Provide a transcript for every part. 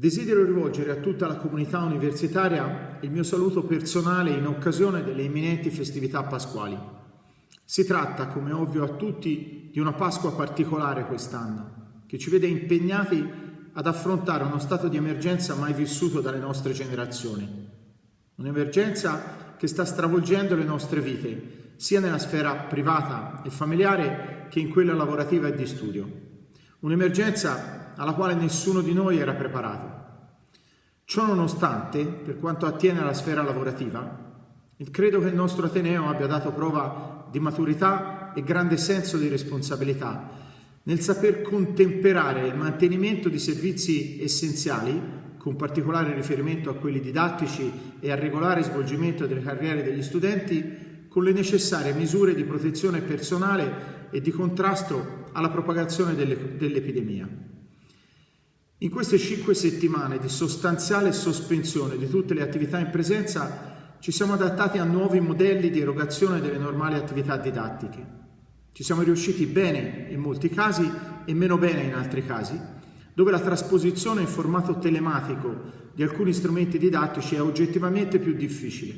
Desidero rivolgere a tutta la comunità universitaria il mio saluto personale in occasione delle imminenti festività pasquali. Si tratta, come ovvio a tutti, di una Pasqua particolare quest'anno, che ci vede impegnati ad affrontare uno stato di emergenza mai vissuto dalle nostre generazioni. Un'emergenza che sta stravolgendo le nostre vite, sia nella sfera privata e familiare che in quella lavorativa e di studio. Un'emergenza alla quale nessuno di noi era preparato. Ciò nonostante, per quanto attiene alla sfera lavorativa, credo che il nostro Ateneo abbia dato prova di maturità e grande senso di responsabilità nel saper contemperare il mantenimento di servizi essenziali, con particolare riferimento a quelli didattici e al regolare svolgimento delle carriere degli studenti, con le necessarie misure di protezione personale e di contrasto alla propagazione dell'epidemia. In queste cinque settimane di sostanziale sospensione di tutte le attività in presenza ci siamo adattati a nuovi modelli di erogazione delle normali attività didattiche. Ci siamo riusciti bene in molti casi e meno bene in altri casi, dove la trasposizione in formato telematico di alcuni strumenti didattici è oggettivamente più difficile.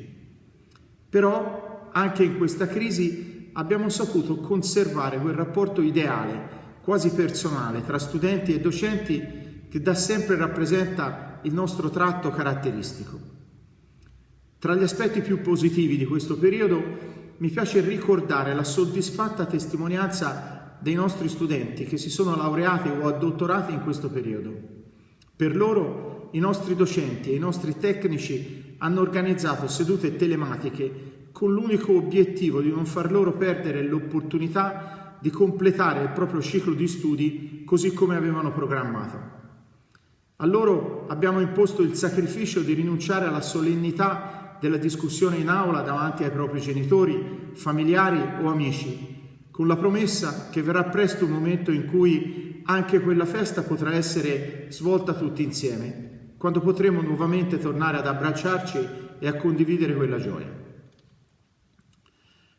Però anche in questa crisi abbiamo saputo conservare quel rapporto ideale, quasi personale, tra studenti e docenti che da sempre rappresenta il nostro tratto caratteristico. Tra gli aspetti più positivi di questo periodo mi piace ricordare la soddisfatta testimonianza dei nostri studenti che si sono laureati o addottorati in questo periodo. Per loro i nostri docenti e i nostri tecnici hanno organizzato sedute telematiche con l'unico obiettivo di non far loro perdere l'opportunità di completare il proprio ciclo di studi così come avevano programmato. A loro abbiamo imposto il sacrificio di rinunciare alla solennità della discussione in aula davanti ai propri genitori, familiari o amici, con la promessa che verrà presto un momento in cui anche quella festa potrà essere svolta tutti insieme, quando potremo nuovamente tornare ad abbracciarci e a condividere quella gioia.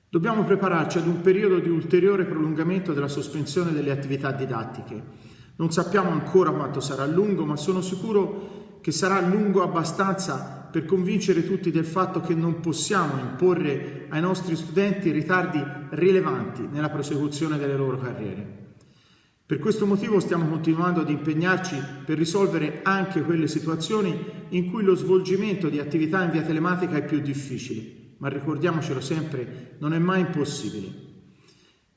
Dobbiamo prepararci ad un periodo di ulteriore prolungamento della sospensione delle attività didattiche non sappiamo ancora quanto sarà lungo, ma sono sicuro che sarà lungo abbastanza per convincere tutti del fatto che non possiamo imporre ai nostri studenti ritardi rilevanti nella prosecuzione delle loro carriere. Per questo motivo stiamo continuando ad impegnarci per risolvere anche quelle situazioni in cui lo svolgimento di attività in via telematica è più difficile, ma ricordiamocelo sempre, non è mai impossibile.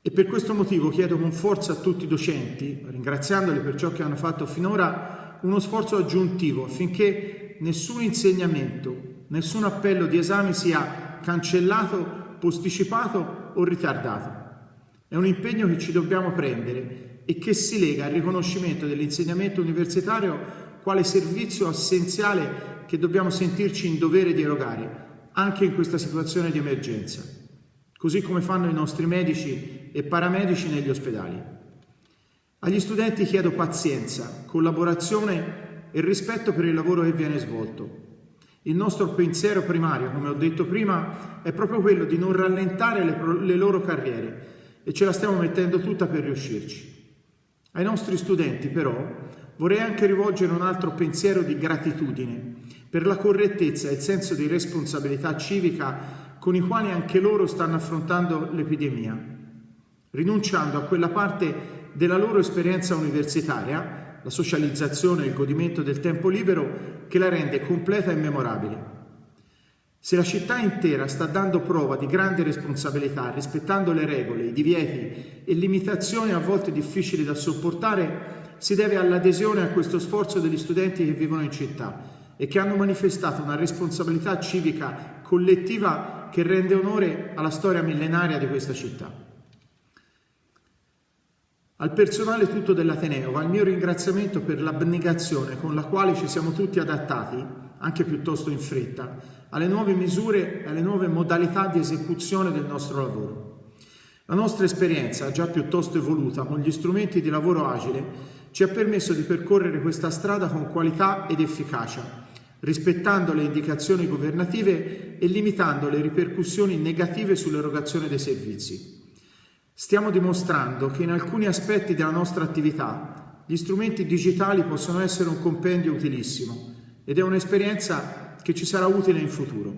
E per questo motivo chiedo con forza a tutti i docenti, ringraziandoli per ciò che hanno fatto finora, uno sforzo aggiuntivo affinché nessun insegnamento, nessun appello di esame sia cancellato, posticipato o ritardato. È un impegno che ci dobbiamo prendere e che si lega al riconoscimento dell'insegnamento universitario quale servizio essenziale che dobbiamo sentirci in dovere di erogare, anche in questa situazione di emergenza così come fanno i nostri medici e paramedici negli ospedali. Agli studenti chiedo pazienza, collaborazione e rispetto per il lavoro che viene svolto. Il nostro pensiero primario, come ho detto prima, è proprio quello di non rallentare le, le loro carriere e ce la stiamo mettendo tutta per riuscirci. Ai nostri studenti, però, vorrei anche rivolgere un altro pensiero di gratitudine per la correttezza e il senso di responsabilità civica con i quali anche loro stanno affrontando l'epidemia, rinunciando a quella parte della loro esperienza universitaria, la socializzazione e il godimento del tempo libero, che la rende completa e memorabile. Se la città intera sta dando prova di grande responsabilità, rispettando le regole, i divieti e limitazioni a volte difficili da sopportare, si deve all'adesione a questo sforzo degli studenti che vivono in città e che hanno manifestato una responsabilità civica collettiva che rende onore alla storia millenaria di questa città. Al personale tutto dell'Ateneo va il mio ringraziamento per l'abnegazione con la quale ci siamo tutti adattati, anche piuttosto in fretta, alle nuove misure e alle nuove modalità di esecuzione del nostro lavoro. La nostra esperienza, già piuttosto evoluta con gli strumenti di lavoro agile, ci ha permesso di percorrere questa strada con qualità ed efficacia, rispettando le indicazioni governative e limitando le ripercussioni negative sull'erogazione dei servizi. Stiamo dimostrando che in alcuni aspetti della nostra attività gli strumenti digitali possono essere un compendio utilissimo ed è un'esperienza che ci sarà utile in futuro.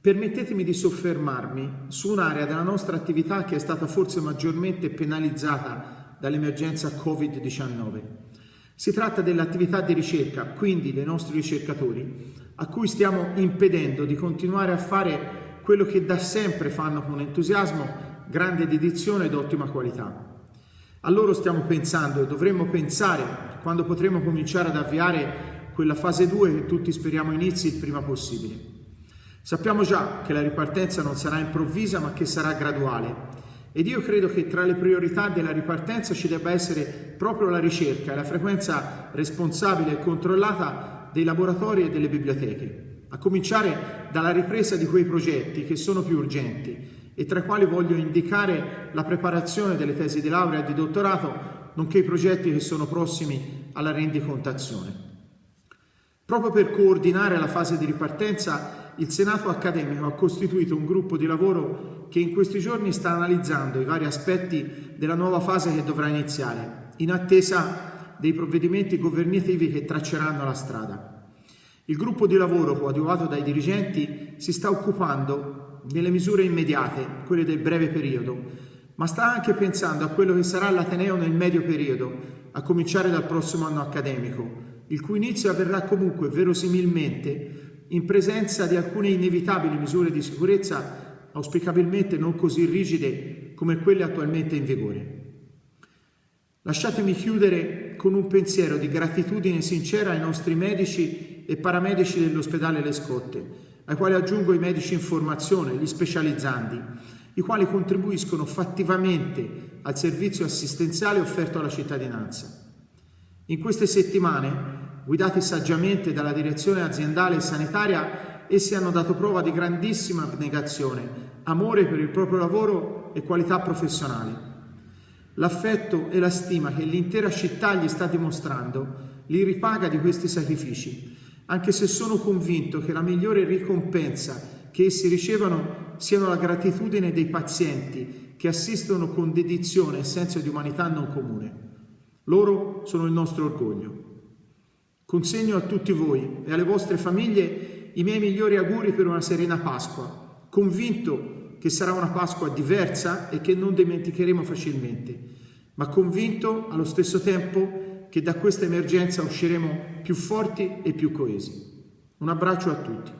Permettetemi di soffermarmi su un'area della nostra attività che è stata forse maggiormente penalizzata dall'emergenza Covid-19. Si tratta dell'attività di ricerca, quindi dei nostri ricercatori, a cui stiamo impedendo di continuare a fare quello che da sempre fanno con entusiasmo, grande dedizione ed ottima qualità. A loro stiamo pensando e dovremmo pensare quando potremo cominciare ad avviare quella fase 2 che tutti speriamo inizi il prima possibile. Sappiamo già che la ripartenza non sarà improvvisa ma che sarà graduale ed io credo che tra le priorità della ripartenza ci debba essere proprio la ricerca e la frequenza responsabile e controllata dei laboratori e delle biblioteche, a cominciare dalla ripresa di quei progetti che sono più urgenti e tra i quali voglio indicare la preparazione delle tesi di laurea e di dottorato, nonché i progetti che sono prossimi alla rendicontazione. Proprio per coordinare la fase di ripartenza, il Senato accademico ha costituito un gruppo di lavoro che in questi giorni sta analizzando i vari aspetti della nuova fase che dovrà iniziare, in attesa dei provvedimenti governativi che tracceranno la strada. Il gruppo di lavoro, coadiuvato dai dirigenti, si sta occupando delle misure immediate, quelle del breve periodo, ma sta anche pensando a quello che sarà l'Ateneo nel medio periodo, a cominciare dal prossimo anno accademico, il cui inizio avverrà comunque verosimilmente in presenza di alcune inevitabili misure di sicurezza auspicabilmente non così rigide come quelle attualmente in vigore. Lasciatemi chiudere con un pensiero di gratitudine sincera ai nostri medici e paramedici dell'ospedale Le Scotte, ai quali aggiungo i medici in formazione, gli specializzandi, i quali contribuiscono fattivamente al servizio assistenziale offerto alla cittadinanza. In queste settimane guidati saggiamente dalla direzione aziendale e sanitaria, essi hanno dato prova di grandissima abnegazione, amore per il proprio lavoro e qualità professionali. L'affetto e la stima che l'intera città gli sta dimostrando li ripaga di questi sacrifici, anche se sono convinto che la migliore ricompensa che essi ricevono siano la gratitudine dei pazienti che assistono con dedizione e senso di umanità non comune. Loro sono il nostro orgoglio. Consegno a tutti voi e alle vostre famiglie i miei migliori auguri per una serena Pasqua, convinto che sarà una Pasqua diversa e che non dimenticheremo facilmente, ma convinto allo stesso tempo che da questa emergenza usciremo più forti e più coesi. Un abbraccio a tutti.